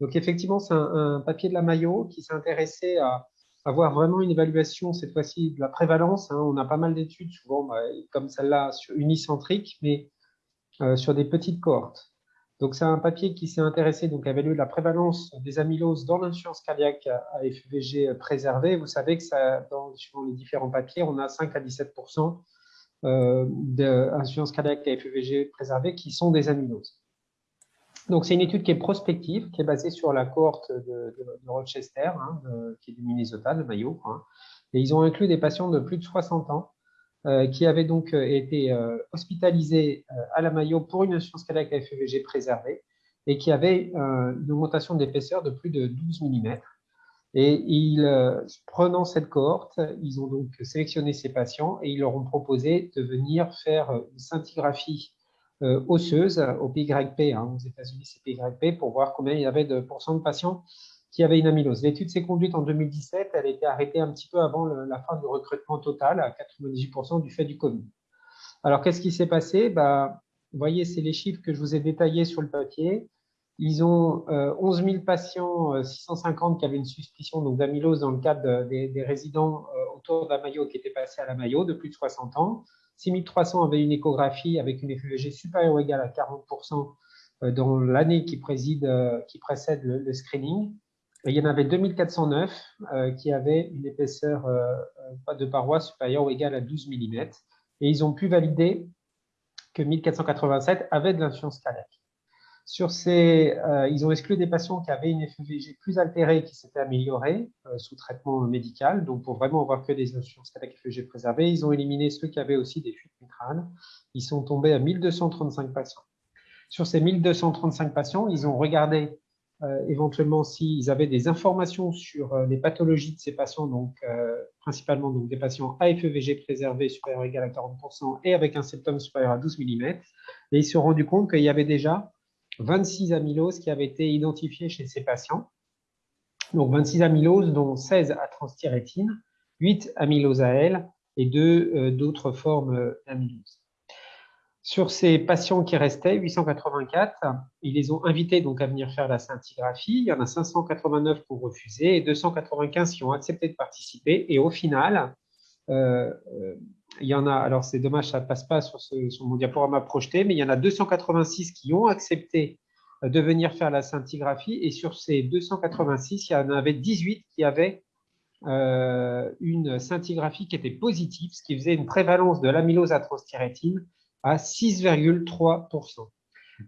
Donc, effectivement, c'est un, papier de la Mayo qui s'est intéressé à avoir vraiment une évaluation, cette fois-ci, de la prévalence. Hein. On a pas mal d'études, souvent, bah, comme celle-là, unicentriques, mais euh, sur des petites cohortes. Donc, c'est un papier qui s'est intéressé donc, à évaluer la prévalence des amyloses dans l'insuffisance cardiaque à FEVG préservée. Vous savez que dans, les différents papiers, on a 5 à 17% euh, d'insuffisance cardiaque à FEVG préservée qui sont des amyloses. Donc, c'est une étude qui est prospective, qui est basée sur la cohorte de, Rochester, hein, qui est du Minnesota, de Mayo. Hein. Et ils ont inclus des patients de plus de 60 ans euh, qui avaient donc euh, été euh, hospitalisés à la Mayo pour une insuffisance cardiaque à FEVG préservée et qui avaient une augmentation d'épaisseur de plus de 12 mm. Et ils, prenant cette cohorte, ils ont donc sélectionné ces patients et ils leur ont proposé de venir faire une scintigraphie osseuse au PYP, hein, aux États-Unis c'est PYP, pour voir combien il y avait de pourcents de patients qui avaient une amylose. L'étude s'est conduite en 2017, elle a été arrêtée un petit peu avant la fin du recrutement total, à 98% du fait du Covid. Alors, qu'est-ce qui s'est passé? Bah, Vous voyez, c'est les chiffres que je vous ai détaillés sur le papier. Ils ont 11 000 patients, 650 euh, qui avaient une suspicion d'amylose dans le cadre des, résidents euh, autour de la Mayo qui étaient passés à la Mayo de plus de 60 ans. 6300 avaient une échographie avec une FEVG supérieure ou égale à 40% euh, dans l'année qui, euh, précède le, screening. il y en avait 2409 euh, qui avaient une épaisseur de paroi supérieure ou égale à 12 mm. Et ils ont pu valider que 1487 avaient de l'insuffisance cardiaque. Sur ces, euh, ils ont exclu des patients qui avaient une FEVG plus altérée qui s'était améliorée euh, sous traitement médical. Donc, pour vraiment avoir que des insuffisances cardiaques FEVG préservées, ils ont éliminé ceux qui avaient aussi des fuites mitrales. Ils sont tombés à 1235 patients. Sur ces 1235 patients, ils ont regardé euh, éventuellement s'ils avaient des informations sur les pathologies de ces patients, donc principalement donc, des patients à FEVG préservés supérieurs ou égal à 40% et avec un septum supérieur à 12 mm. Et ils se sont rendus compte qu'il y avait déjà 26 amyloses qui avaient été identifiées chez ces patients. Donc 26 amyloses, dont 16 à transthyrétine, 8 amyloses à L et 2 euh, d'autres formes euh, d'amylose. Sur ces patients qui restaient, 884, ils les ont invités donc à venir faire la scintigraphie. Il y en a 589 pour refuser et 295 qui ont accepté de participer. Et au final, euh, il y en a, alors c'est dommage, ça ne passe pas sur, mon diaporama projeté, mais il y en a 286 qui ont accepté euh, de venir faire la scintigraphie. Et sur ces 286, il y en avait 18 qui avaient euh, une scintigraphie qui était positive, ce qui faisait une prévalence de l'amylose à transthyrétine à 6,3%. Donc,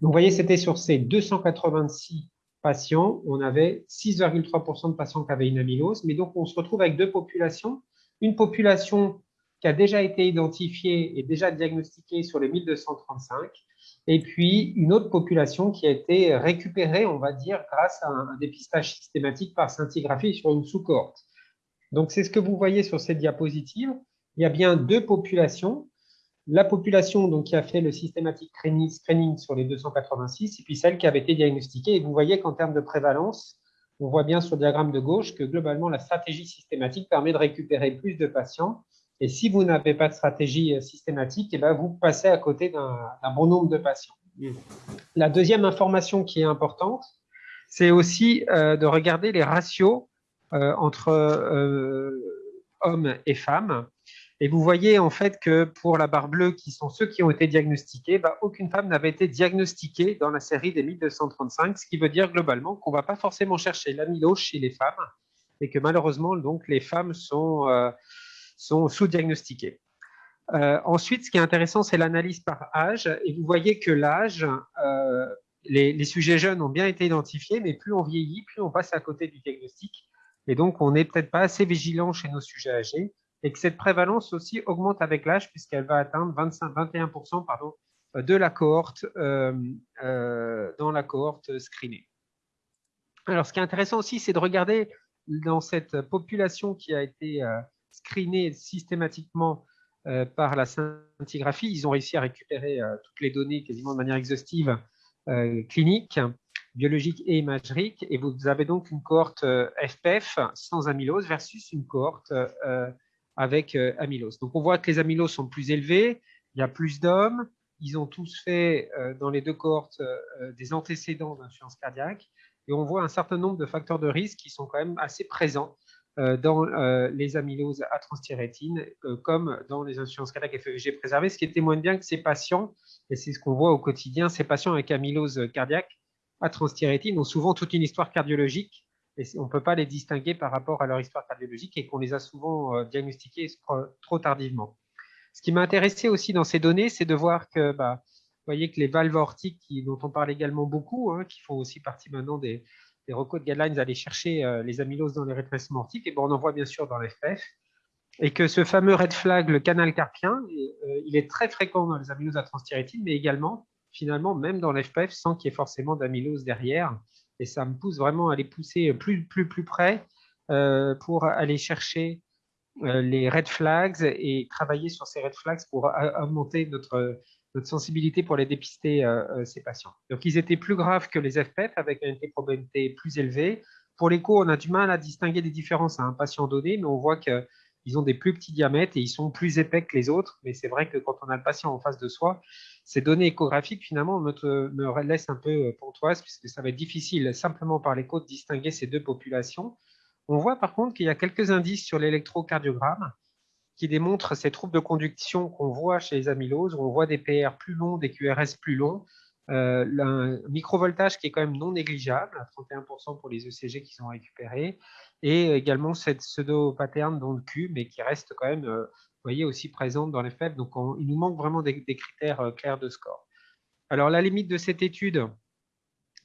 vous voyez, c'était sur ces 286 patients, on avait 6,3% de patients qui avaient une amylose. Mais donc, on se retrouve avec deux populations. Une population qui a déjà été identifié et déjà diagnostiqué sur les 1235, et puis une autre population qui a été récupérée, on va dire, grâce à un, dépistage systématique par scintigraphie sur une sous-cohorte. Donc, c'est ce que vous voyez sur cette diapositive. Il y a bien deux populations. La population donc, qui a fait le systématique screening sur les 286, et puis celle qui avait été diagnostiquée. Et vous voyez qu'en termes de prévalence, on voit bien sur le diagramme de gauche que globalement, la stratégie systématique permet de récupérer plus de patients et si vous n'avez pas de stratégie euh, systématique, eh ben, vous passez à côté d'un bon nombre de patients. La deuxième information qui est importante, c'est aussi euh, de regarder les ratios euh, entre hommes et femmes. Et vous voyez en fait que pour la barre bleue, qui sont ceux qui ont été diagnostiqués, bah, aucune femme n'avait été diagnostiquée dans la série des 1235, ce qui veut dire globalement qu'on ne va pas forcément chercher l'amylose chez les femmes et que malheureusement, donc, les femmes sont sont sous-diagnostiqués. Euh, ensuite, ce qui est intéressant, c'est l'analyse par âge. Et vous voyez que l'âge, euh, les, sujets jeunes ont bien été identifiés, mais plus on vieillit, plus on passe à côté du diagnostic. Et donc, on n'est peut-être pas assez vigilant chez nos sujets âgés. Et que cette prévalence aussi augmente avec l'âge, puisqu'elle va atteindre 25, 21% pardon, de la cohorte euh, dans la cohorte screenée. Alors, ce qui est intéressant aussi, c'est de regarder dans cette population qui a été screenés systématiquement euh, par la scintigraphie. Ils ont réussi à récupérer euh, toutes les données quasiment de manière exhaustive euh, clinique, biologique et imagérique. Et vous avez donc une cohorte FPF sans amylose versus une cohorte avec amylose. Donc on voit que les amyloses sont plus élevées, il y a plus d'hommes, ils ont tous fait dans les deux cohortes des antécédents d'insuffisance cardiaque Et on voit un certain nombre de facteurs de risque qui sont quand même assez présents dans les amyloses à transthyrétine, comme dans les insuffisances cardiaques FEVG préservées, ce qui témoigne bien que ces patients, et c'est ce qu'on voit au quotidien, ces patients avec amylose cardiaque à transthyrétine ont souvent toute une histoire cardiologique on ne peut pas les distinguer par rapport à leur histoire cardiologique et qu'on les a souvent euh, diagnostiqués trop tardivement. Ce qui m'a intéressé aussi dans ces données, c'est de voir que, bah, vous voyez que les valves aortiques, dont on parle également beaucoup, hein, qui font aussi partie maintenant des, des de guidelines, d'aller chercher euh, les amyloses dans les rétrécissements aortiques, et bon, on en voit bien sûr dans l'FPF, et que ce fameux red flag, le canal carpien, euh, il est très fréquent dans les amyloses à transthyrétine, mais également, finalement, même dans l'FPF, sans qu'il y ait forcément d'amylose derrière et ça me pousse vraiment à les pousser plus, plus, plus près euh, pour aller chercher euh, les red flags et travailler sur ces red flags pour augmenter notre, notre sensibilité pour les dépister, euh, ces patients. Donc, ils étaient plus graves que les FPF avec une probabilité plus élevée. Pour l'écho, on a du mal à distinguer des différences à un patient donné, mais on voit que ils ont des plus petits diamètres et ils sont plus épais que les autres. Mais c'est vrai que quand on a le patient en face de soi, ces données échographiques, finalement, me, laissent un peu pontoise puisque ça va être difficile simplement par l'écho de distinguer ces deux populations. On voit par contre qu'il y a quelques indices sur l'électrocardiogramme qui démontrent ces troubles de conduction qu'on voit chez les amyloses, on voit des PR plus longs, des QRS plus longs, euh, un microvoltage qui est quand même non négligeable, à 31% pour les ECG qui sont récupérés, et également cette pseudo-pattern dans le Q, mais qui reste quand même, euh, vous voyez, aussi présente dans les faibles. Donc, il nous manque vraiment des, critères euh, clairs de score. Alors, la limite de cette étude,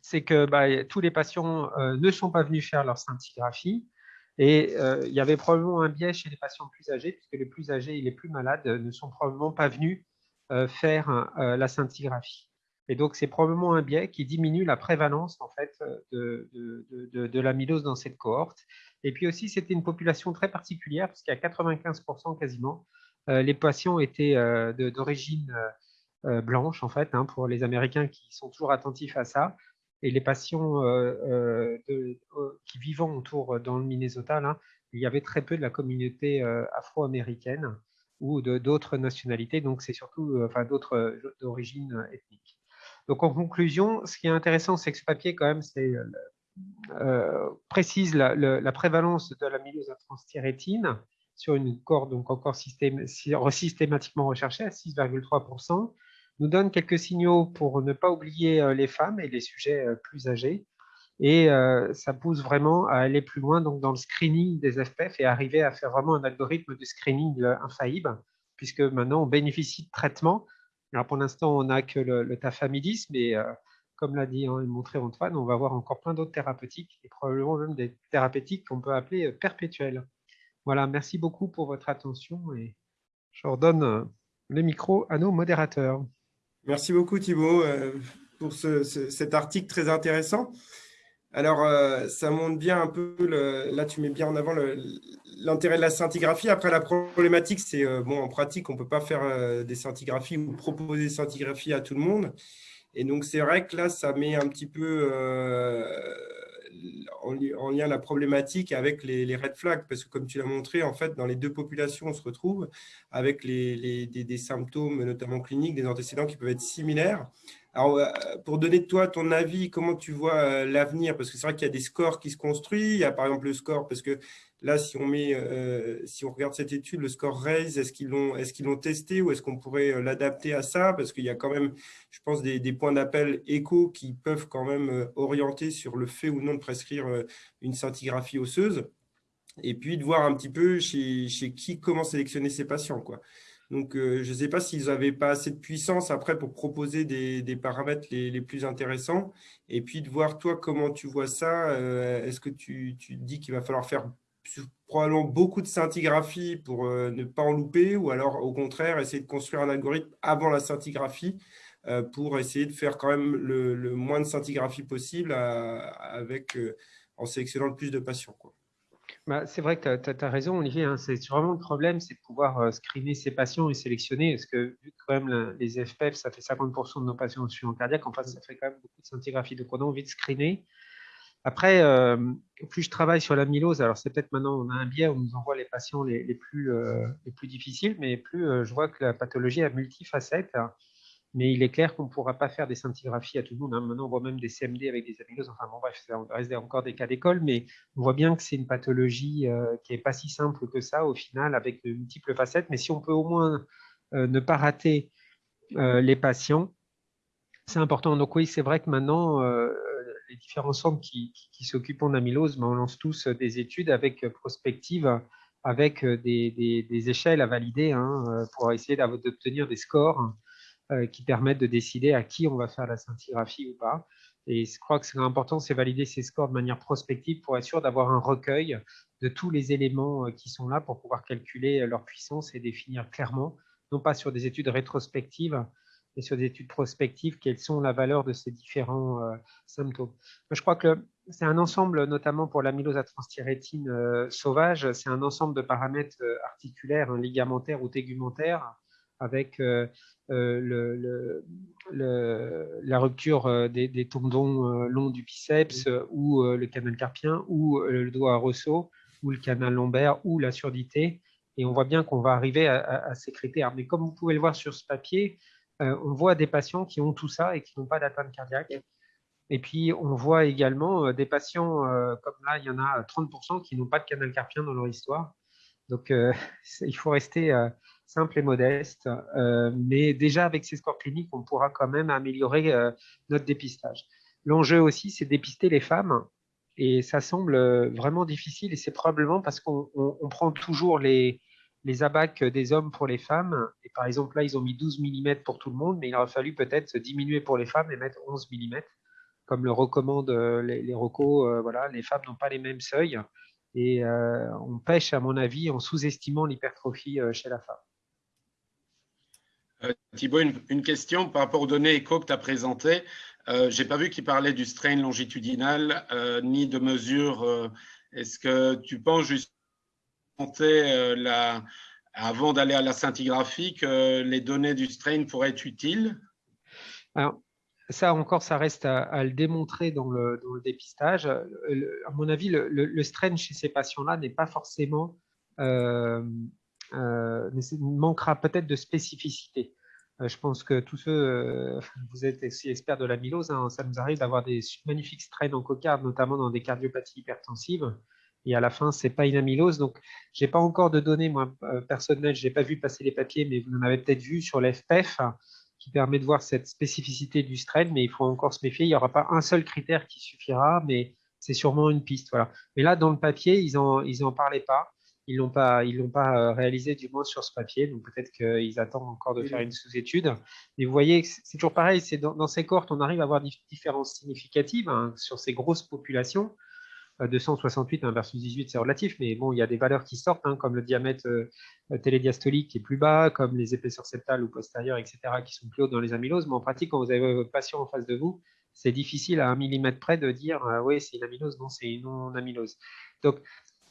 c'est que bah, tous les patients ne sont pas venus faire leur scintigraphie. Et il y avait probablement un biais chez les patients plus âgés, puisque les plus âgés et les plus malades ne sont probablement pas venus faire la scintigraphie. Et donc, c'est probablement un biais qui diminue la prévalence en fait, de, de, de, l'amylose dans cette cohorte. Et puis aussi, c'était une population très particulière, puisqu'à 95% quasiment, euh, les patients étaient euh, d'origine euh, blanche, en fait, hein, pour les Américains qui sont toujours attentifs à ça. Et les patients qui vivant autour dans le Minnesota, il y avait très peu de la communauté afro-américaine ou d'autres nationalités, donc c'est surtout enfin, d'autres d'origine ethnique. Donc, en conclusion, ce qui est intéressant, c'est que ce papier, quand même, euh, euh, précise la, prévalence de l'amylose à transthyrétine sur une corde donc encore systématiquement recherchée à 6,3%, nous donne quelques signaux pour ne pas oublier euh, les femmes et les sujets plus âgés. Et ça pousse vraiment à aller plus loin donc, dans le screening des FPF et arriver à faire vraiment un algorithme de screening infaillible, puisque maintenant on bénéficie de traitements alors pour l'instant, on n'a que le, tafamidis, mais euh, comme l'a dit hein, montré Antoine, on va voir encore plein d'autres thérapeutiques et probablement même des thérapeutiques qu'on peut appeler euh, perpétuelles. Voilà, merci beaucoup pour votre attention et je redonne euh, le micro à nos modérateurs. Merci beaucoup Thibault pour cet article très intéressant. Alors, ça montre bien un peu, là tu mets bien en avant l'intérêt de la scintigraphie. Après, la problématique, c'est, euh, bon, en pratique, on ne peut pas faire euh, des scintigraphies ou proposer des scintigraphies à tout le monde. Et donc, c'est vrai que là, ça met un petit peu euh, en, lien la problématique avec les, red flags, parce que comme tu l'as montré, en fait, dans les deux populations, on se retrouve avec des, symptômes, notamment cliniques, des antécédents qui peuvent être similaires. Alors, pour donner toi ton avis, comment tu vois l'avenir? Parce que c'est vrai qu'il y a des scores qui se construisent. Il y a par exemple le score, parce que Là, si on, met, euh, si on regarde cette étude, le score RAISE, est-ce qu'ils l'ont testé ou est-ce qu'on pourrait euh, l'adapter à ça? Parce qu'il y a quand même, je pense, des, points d'appel écho qui peuvent quand même euh, orienter sur le fait ou non de prescrire une scintigraphie osseuse. Et puis de voir un petit peu chez, qui, comment sélectionner ces patients. Quoi. Donc, je ne sais pas s'ils n'avaient pas assez de puissance après pour proposer des, paramètres les, plus intéressants. Et puis de voir, toi, comment tu vois ça. Est-ce que tu, dis qu'il va falloir faire probablement beaucoup de scintigraphie pour euh, ne pas en louper, ou alors au contraire, essayer de construire un algorithme avant la scintigraphie euh, pour essayer de faire quand même le, moins de scintigraphie possible avec, euh, en sélectionnant le plus de patients. Bah, c'est vrai que tu as, raison, Olivier. Hein, c'est vraiment le problème, c'est de pouvoir screener ces patients et sélectionner. Parce que vu que quand même les FPF, ça fait 50% de nos patients en cardiaque, en fait, ça fait quand même beaucoup de scintigraphie. Donc, on a envie de screener. Après, euh, plus je travaille sur l'amylose, alors c'est peut-être maintenant on a un biais où on nous envoie les patients les, plus, euh, plus difficiles, mais plus euh, je vois que la pathologie a multifacettes. Mais il est clair qu'on ne pourra pas faire des scintigraphies à tout le monde. Hein. Maintenant, on voit même des CMD avec des amyloses. Enfin bon, bref, ça reste encore des cas d'école, mais on voit bien que c'est une pathologie euh, qui n'est pas si simple que ça au final, avec de multiples facettes. Mais si on peut au moins euh, ne pas rater euh, les patients, c'est important. Donc oui, c'est vrai que maintenant, les différents centres qui, s'occupent d'amylose, ben, on lance tous des études avec prospective, avec des, échelles à valider hein, pour essayer d'obtenir des scores qui permettent de décider à qui on va faire la scintigraphie ou pas. Et je crois que c'est important, c'est valider ces scores de manière prospective pour être sûr d'avoir un recueil de tous les éléments euh, qui sont là pour pouvoir calculer euh, leur puissance et définir clairement, non pas sur des études rétrospectives, mais sur des études prospectives, quelles sont la valeur de ces différents symptômes. Je crois que c'est un ensemble, notamment pour l'amylose à transthyrétine sauvage, c'est un ensemble de paramètres articulaires, hein, ligamentaires ou tégumentaires, avec euh, euh, le, la rupture euh, des, tendons longs du biceps ou le canal carpien ou le doigt à ressaut ou le canal lombaire ou la surdité. Et on voit bien qu'on va arriver à, ces critères. Mais comme vous pouvez le voir sur ce papier, on voit des patients qui ont tout ça et qui n'ont pas d'atteinte cardiaque. Et puis, on voit également des patients, comme là, il y en a 30% qui n'ont pas de canal carpien dans leur histoire. Donc, il faut rester simple et modeste. Euh, mais déjà, avec ces scores cliniques, on pourra quand même améliorer euh, notre dépistage. L'enjeu aussi, c'est dépister les femmes. Et ça semble euh, vraiment difficile. Et c'est probablement parce qu'on prend toujours les, les abacs des hommes pour les femmes. Et par exemple, là, ils ont mis 12 mm pour tout le monde, mais il aurait fallu peut-être diminuer pour les femmes et mettre 11 mm, comme le recommandent les, les recos. voilà, les femmes n'ont pas les mêmes seuils. Et on pêche, à mon avis, en sous-estimant l'hypertrophie chez la femme. Euh, Thibault, une, question par rapport aux données écho que tu as présentées. Euh, Je n'ai pas vu qu'il parlait du strain longitudinal euh, ni de mesures. Est-ce que tu penses juste la, avant d'aller à la scintigraphie que les données du strain pourraient être utiles? Alors, ça encore, ça reste à, le démontrer dans le, dépistage. à mon avis, le, strain chez ces patients-là n'est pas forcément euh, mais manquera peut-être de spécificité. Euh, je pense que tous ceux, euh, vous êtes aussi experts de l'amylose, hein, ça nous arrive d'avoir des magnifiques strains en cocarde, notamment dans des cardiopathies hypertensives. Et à la fin, c'est pas une amylose. Donc, j'ai pas encore de données, moi, personnelles. J'ai pas vu passer les papiers, mais vous en avez peut-être vu sur l'FPEF, qui permet de voir cette spécificité du strain, mais il faut encore se méfier. Il n'y aura pas un seul critère qui suffira, mais c'est sûrement une piste. Voilà. Mais là, dans le papier, ils en, ils en parlaient pas ils l'ont pas, ils l'ont pas euh, réalisé du moins sur ce papier. Donc peut-être qu'ils attendent encore de faire une sous-étude. Mais vous voyez, c'est toujours pareil. C'est dans, ces cohortes, on arrive à avoir des différences significatives hein, sur ces grosses populations. 268 euh, versus 18, c'est relatif, mais bon, il y a des valeurs qui sortent, hein, comme le diamètre euh, télédiastolique qui est plus bas, comme les épaisseurs septales ou postérieures, etc., qui sont plus hautes dans les amyloses. Mais en pratique, quand vous avez votre patient en face de vous, c'est difficile à un millimètre près de dire oui, c'est une amylose, non, c'est une non-amylose. Donc,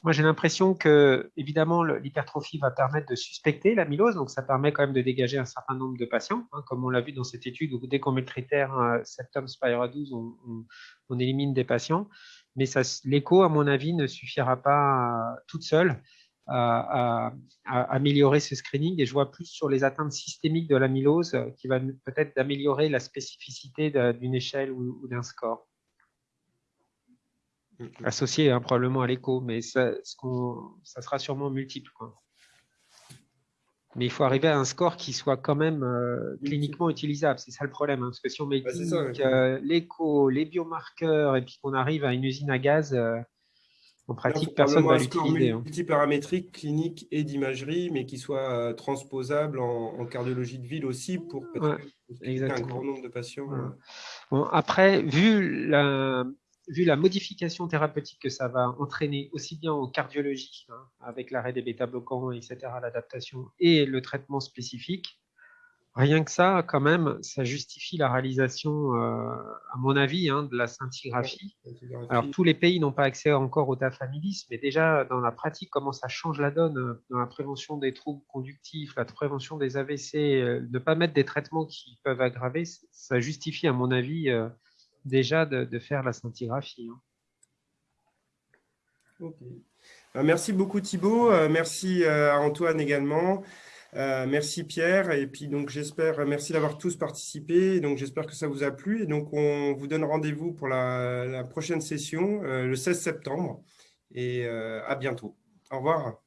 moi, j'ai l'impression que, évidemment, l'hypertrophie va permettre de suspecter l'amylose, donc ça permet quand même de dégager un certain nombre de patients, hein, comme on l'a vu dans cette étude où dès qu'on met le critère euh, septum spira 12, on, élimine des patients. Mais l'écho, à mon avis, ne suffira pas toute seule à, améliorer ce screening. Et je vois plus sur les atteintes systémiques de l'amylose qui va peut-être d'améliorer la spécificité d'une échelle ou d'un score. Mm, mm. associé hein, probablement à l'écho, mais ça, ça, sera sûrement multiple. Mais il faut arriver à un score qui soit quand même euh, cliniquement utilisable. C'est ça le problème. Hein, parce que si on met euh, l'écho, les biomarqueurs, et puis qu'on arrive à une usine à gaz, euh, en pratique, personne ne va l'utiliser. Hein. Multiparamétrique, clinique et d'imagerie, mais qui soit transposable en, cardiologie de ville aussi pour ouais, un grand nombre de patients. Bon, après, vu la, vu la modification thérapeutique que ça va entraîner, aussi bien en cardiologie, hein, avec l'arrêt des bêta-bloquants, etc., l'adaptation, et le traitement spécifique, rien que ça, quand même, ça justifie la réalisation, euh, à mon avis, hein, de la scintigraphie. Alors, tous les pays n'ont pas accès encore au tafamilis, mais déjà, dans la pratique, comment ça change la donne euh, dans la prévention des troubles conductifs, la prévention des AVC, euh, ne pas mettre des traitements qui peuvent aggraver, ça justifie, à mon avis, déjà de, faire la scintigraphie. Hein. Ben, merci beaucoup Thibault, euh, merci euh, à Antoine également. merci Pierre, et puis donc j'espère, merci d'avoir tous participé, donc j'espère que ça vous a plu, et donc on vous donne rendez-vous pour la, prochaine session le 16 septembre, et à bientôt. Au revoir.